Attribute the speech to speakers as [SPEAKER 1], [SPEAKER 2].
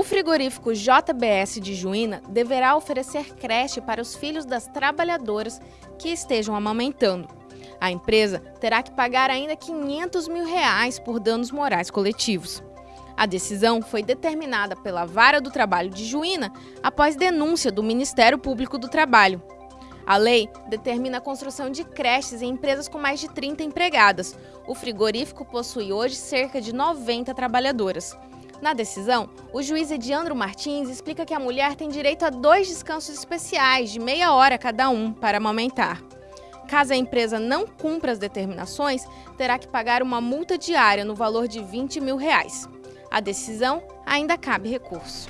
[SPEAKER 1] frigorífico JBS de Juína deverá oferecer creche para os filhos das trabalhadoras que estejam amamentando. A empresa terá que pagar ainda 500 mil reais por danos morais coletivos. A decisão foi determinada pela Vara do Trabalho de Juína após denúncia do Ministério Público do Trabalho. A lei determina a construção de creches em empresas com mais de 30 empregadas. O frigorífico possui hoje cerca de 90 trabalhadoras. Na decisão, o juiz Ediandro Martins explica que a mulher tem direito a dois descansos especiais de meia hora cada um para amamentar. Caso a empresa não cumpra as determinações, terá que pagar uma multa diária no valor de 20 mil reais. A decisão ainda cabe recurso.